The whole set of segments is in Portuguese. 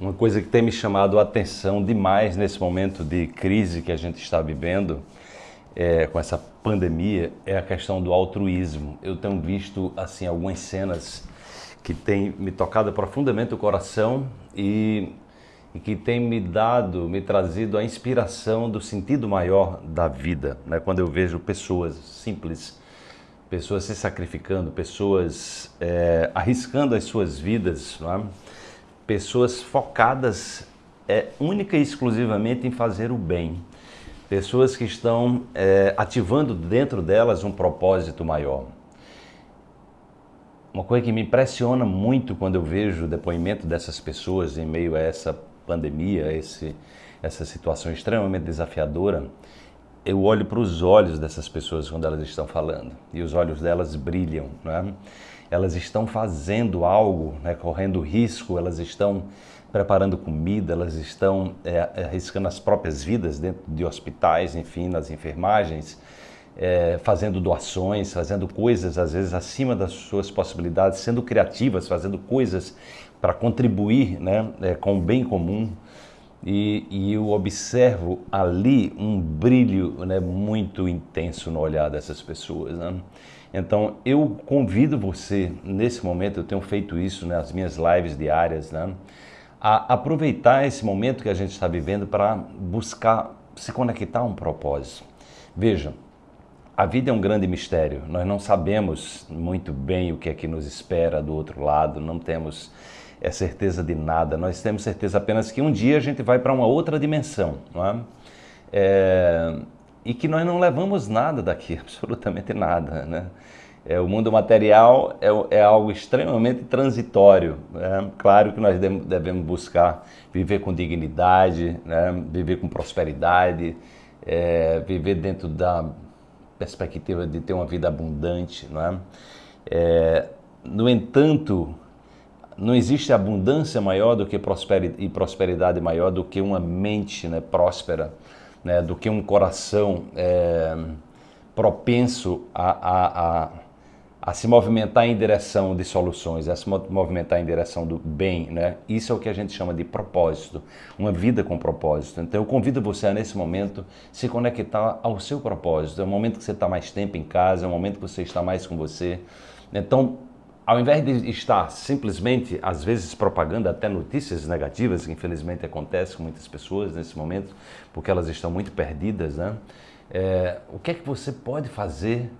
Uma coisa que tem me chamado a atenção demais nesse momento de crise que a gente está vivendo, é, com essa pandemia, é a questão do altruísmo. Eu tenho visto assim algumas cenas que têm me tocado profundamente o coração e, e que têm me dado, me trazido a inspiração do sentido maior da vida. Né? Quando eu vejo pessoas simples, pessoas se sacrificando, pessoas é, arriscando as suas vidas, não é? Pessoas focadas é, única e exclusivamente em fazer o bem. Pessoas que estão é, ativando dentro delas um propósito maior. Uma coisa que me impressiona muito quando eu vejo o depoimento dessas pessoas em meio a essa pandemia, esse, essa situação extremamente desafiadora, eu olho para os olhos dessas pessoas quando elas estão falando e os olhos delas brilham, não é? Elas estão fazendo algo, né, correndo risco, elas estão preparando comida, elas estão é, arriscando as próprias vidas dentro de hospitais, enfim, nas enfermagens, é, fazendo doações, fazendo coisas às vezes acima das suas possibilidades, sendo criativas, fazendo coisas para contribuir né, é, com o bem comum. E, e, eu observo ali um brilho né, muito intenso no olhar dessas pessoas. Né? Então eu convido você, nesse momento, eu tenho feito isso nas minhas lives diárias, né, a aproveitar esse momento que a gente está vivendo para buscar se conectar a um propósito. Veja, a vida é um grande mistério, nós não sabemos muito bem o que é que nos espera do outro lado, não temos é, certeza de nada, nós temos certeza apenas que um dia a gente vai para uma outra dimensão, não é? é e que nós não levamos nada daqui, absolutamente nada. Né? É, o mundo material é, é algo extremamente transitório. Né? Claro que nós devemos buscar viver com dignidade, né? viver com prosperidade, é, viver dentro da perspectiva de ter uma vida abundante. Não é? É, no entanto, não existe abundância maior do que prosperidade, e prosperidade maior do que uma mente né, próspera né, do que um coração é, propenso a, a, a, a, se movimentar em direção de soluções, a se movimentar em direção do bem. Né? Isso é o que a gente chama de propósito, uma vida com propósito. Então eu convido você a, nesse momento, se conectar ao seu propósito. É o momento que você está mais tempo em casa, é o momento que você está mais com você. Então, ao invés de estar simplesmente, às vezes, propagando até notícias negativas, que infelizmente acontece com muitas pessoas nesse momento, porque elas estão muito perdidas, né? É, o que é que você pode fazer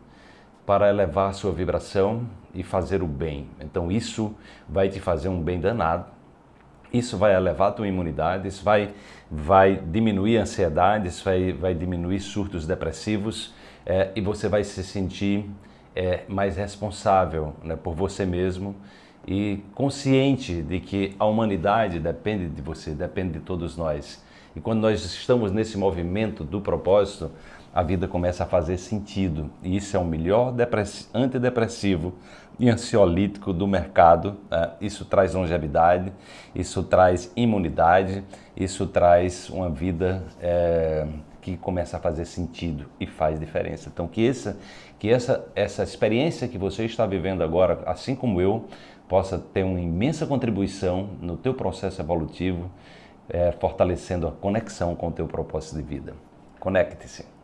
para elevar a sua vibração e fazer o bem? Então isso vai te fazer um bem danado, isso vai elevar a tua imunidade, isso vai, vai diminuir a ansiedade, isso vai, vai diminuir surtos depressivos é, e você vai se sentir é, mais responsável né, por você mesmo e consciente de que a humanidade depende de você, depende de todos nós. E quando nós estamos nesse movimento do propósito, a vida começa a fazer sentido. E isso é o melhor antidepressivo e ansiolítico do mercado. Né? Isso traz longevidade, isso traz imunidade, isso traz uma vida é, que começa a fazer sentido e faz diferença. Então que essa, que essa, essa experiência que você está vivendo agora, assim como eu, possa ter uma imensa contribuição no teu processo evolutivo, é, fortalecendo a conexão com o teu propósito de vida. Conecte-se.